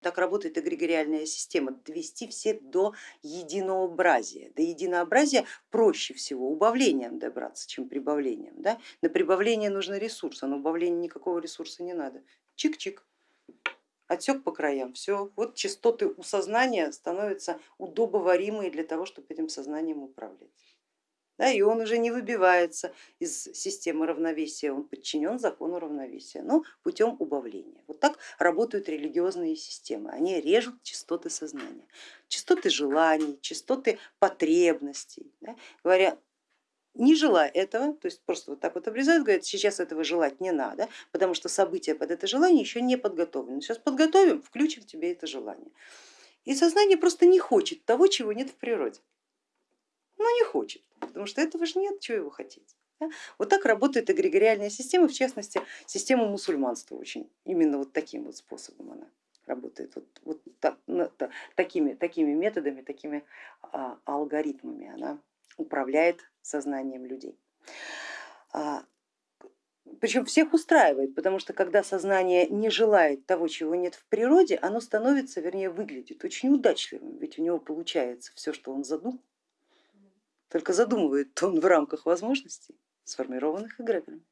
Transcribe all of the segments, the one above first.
Так работает эгрегориальная система, довести все до единообразия. До единообразия проще всего убавлением добраться, чем прибавлением. Да? На прибавление нужно ресурс, а на убавление никакого ресурса не надо. Чик-чик, отсек по краям, все, вот частоты у сознания становятся удобоваримые для того, чтобы этим сознанием управлять да, и он уже не выбивается из системы равновесия, он подчинен закону равновесия, но путем убавления. Вот так работают религиозные системы, они режут частоты сознания, частоты желаний, частоты потребностей, да, говоря, не желая этого, то есть просто вот так вот обрезают, говорят, сейчас этого желать не надо, потому что события под это желание еще не подготовлены. Сейчас подготовим, включим тебе это желание. И сознание просто не хочет того, чего нет в природе. Ну не хочет потому что этого же нет, чего его хотеть. Да? Вот так работает эгрегориальная система, в частности система мусульманства очень, именно вот таким вот способом она работает, вот, вот так, такими, такими методами, такими а, алгоритмами она управляет сознанием людей. А, причем всех устраивает, потому что когда сознание не желает того, чего нет в природе, оно становится, вернее выглядит очень удачливым, ведь у него получается все, что он задумал. Только задумывает он в рамках возможностей, сформированных эгрегорами.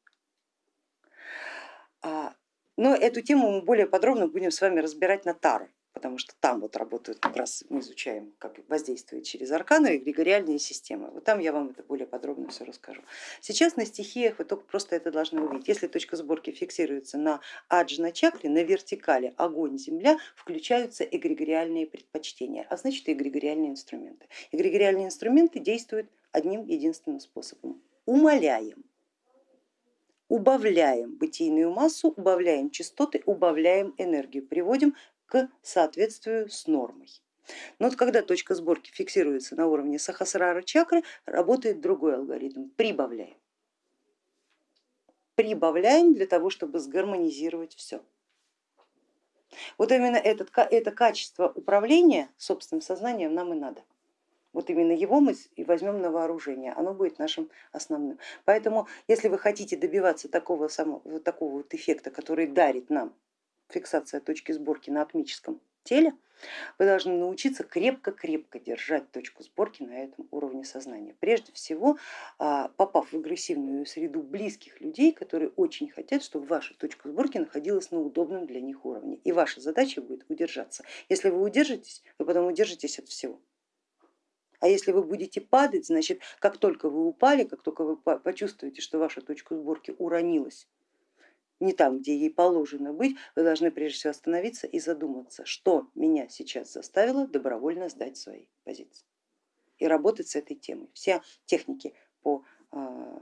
А, но эту тему мы более подробно будем с вами разбирать на Таро потому что там вот работают, как раз мы изучаем, как воздействует через арканы эгрегориальные системы. Вот там я вам это более подробно все расскажу. Сейчас на стихиях вы только просто это должны увидеть. Если точка сборки фиксируется на аджна чакре, на вертикали огонь, земля, включаются эгрегориальные предпочтения, а значит и эгрегориальные инструменты. Эгрегориальные инструменты действуют одним единственным способом. Умоляем убавляем бытийную массу, убавляем частоты, убавляем энергию, приводим к соответствию с нормой. Но вот когда точка сборки фиксируется на уровне сахасрара чакры, работает другой алгоритм, прибавляем. Прибавляем для того, чтобы сгармонизировать все. Вот именно этот, это качество управления собственным сознанием нам и надо. Вот именно его мы и возьмем на вооружение, оно будет нашим основным. Поэтому если вы хотите добиваться такого, самого, такого вот эффекта, который дарит нам фиксация точки сборки на атмическом теле, вы должны научиться крепко-крепко держать точку сборки на этом уровне сознания. Прежде всего, а, попав в агрессивную среду близких людей, которые очень хотят, чтобы ваша точка сборки находилась на удобном для них уровне. И ваша задача будет удержаться. Если вы удержитесь, вы потом удержитесь от всего. А если вы будете падать, значит, как только вы упали, как только вы почувствуете, что ваша точка сборки уронилась не там, где ей положено быть, вы должны прежде всего остановиться и задуматься, что меня сейчас заставило добровольно сдать свои позиции и работать с этой темой. Все техники по а,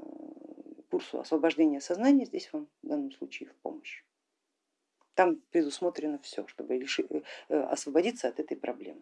курсу освобождения сознания здесь вам в данном случае в помощь. Там предусмотрено все, чтобы э, освободиться от этой проблемы.